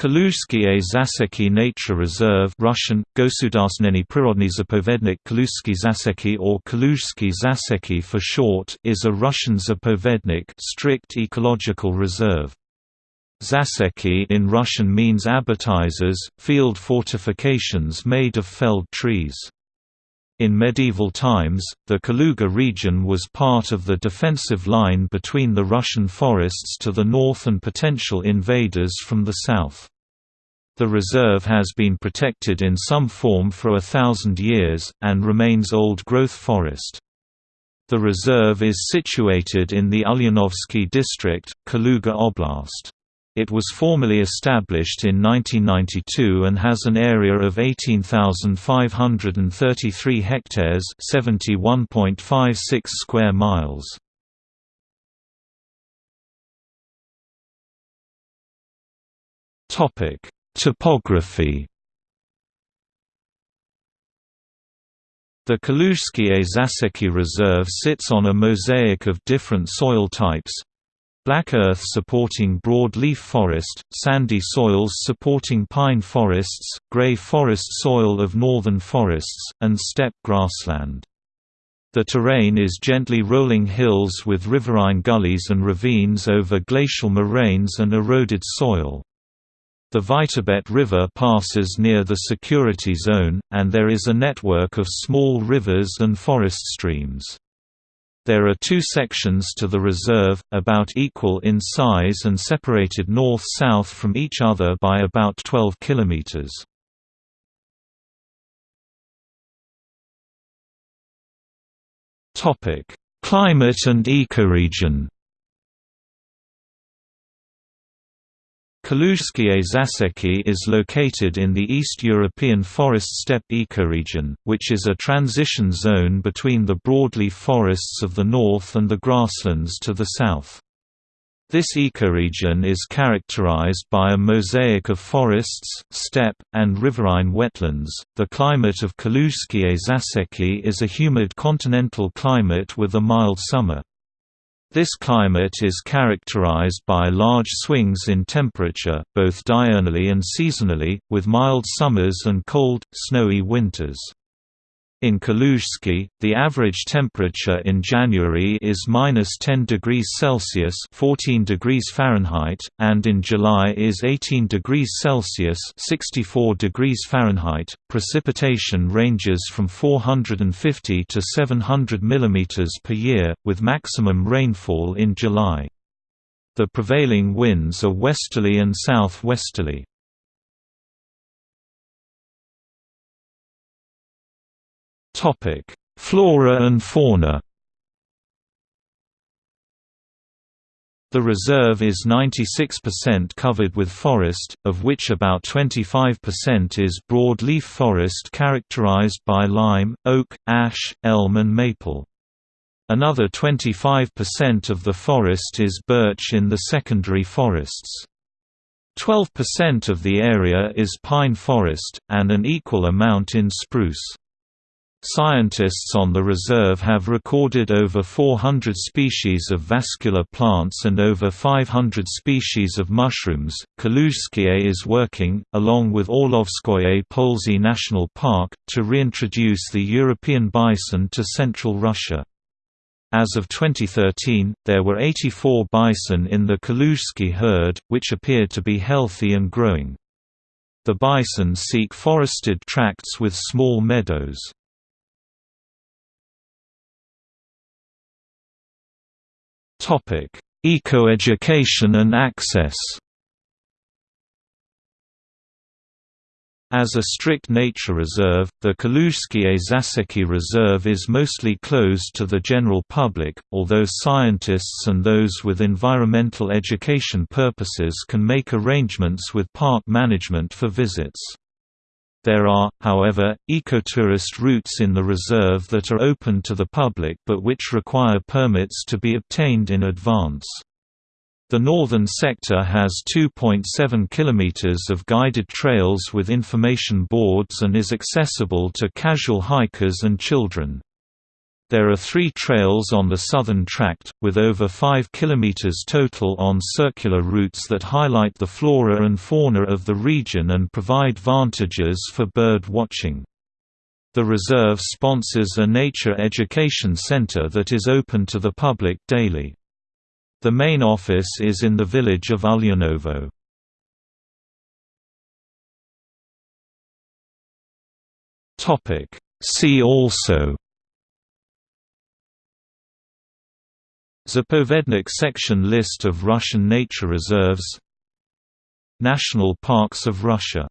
Kaluzhskiye Zaseki Nature Reserve Russian, Государственный природный заповедник Kaluzhsky Zaseki or Kaluzhsky Zaseki for short is a Russian zapovednik strict ecological reserve. Zaseki in Russian means abatises, field fortifications made of felled trees. In medieval times, the Kaluga region was part of the defensive line between the Russian forests to the north and potential invaders from the south. The reserve has been protected in some form for a thousand years, and remains old-growth forest. The reserve is situated in the Ulyanovsky district, Kaluga Oblast. It was formally established in 1992 and has an area of 18,533 hectares 71.56 square miles. Topic: Topography The Kaluzhskie Zaseki Reserve sits on a mosaic of different soil types, Black earth supporting broadleaf forest, sandy soils supporting pine forests, gray forest soil of northern forests, and steppe grassland. The terrain is gently rolling hills with riverine gullies and ravines over glacial moraines and eroded soil. The Vytebet River passes near the security zone, and there is a network of small rivers and forest streams. There are two sections to the reserve, about equal in size and separated north-south from each other by about 12 kilometers. Topic: Climate and ecoregion. Kaluzhskie Zaseki is located in the East European forest steppe ecoregion, which is a transition zone between the broadleaf forests of the north and the grasslands to the south. This ecoregion is characterized by a mosaic of forests, steppe, and riverine wetlands. The climate of Kaluzhskie Zaseki is a humid continental climate with a mild summer. This climate is characterized by large swings in temperature, both diurnally and seasonally, with mild summers and cold, snowy winters. In Kaluzhsky, the average temperature in January is minus 10 degrees Celsius (14 degrees Fahrenheit), and in July is 18 degrees Celsius (64 degrees Fahrenheit). Precipitation ranges from 450 to 700 mm per year, with maximum rainfall in July. The prevailing winds are westerly and southwesterly. Topic: Flora and fauna. The reserve is 96% covered with forest, of which about 25% is broadleaf forest characterized by lime, oak, ash, elm and maple. Another 25% of the forest is birch in the secondary forests. 12% of the area is pine forest, and an equal amount in spruce. Scientists on the reserve have recorded over 400 species of vascular plants and over 500 species of mushrooms. Kaluzhskie is working, along with Orlovskoye Polesye National Park, to reintroduce the European bison to central Russia. As of 2013, there were 84 bison in the Kaluzhskie herd, which appeared to be healthy and growing. The bison seek forested tracts with small meadows. Topic: Ecoeducation and access. As a strict nature reserve, the Kaluzhskie Zaseki Reserve is mostly closed to the general public, although scientists and those with environmental education purposes can make arrangements with park management for visits. There are, however, ecotourist routes in the reserve that are open to the public but which require permits to be obtained in advance. The northern sector has 2.7 km of guided trails with information boards and is accessible to casual hikers and children. There are three trails on the southern tract, with over 5 km total on circular routes that highlight the flora and fauna of the region and provide vantages for bird watching. The reserve sponsors a nature education center that is open to the public daily. The main office is in the village of Ulianovo. See also Zapovednik section List of Russian nature reserves National parks of Russia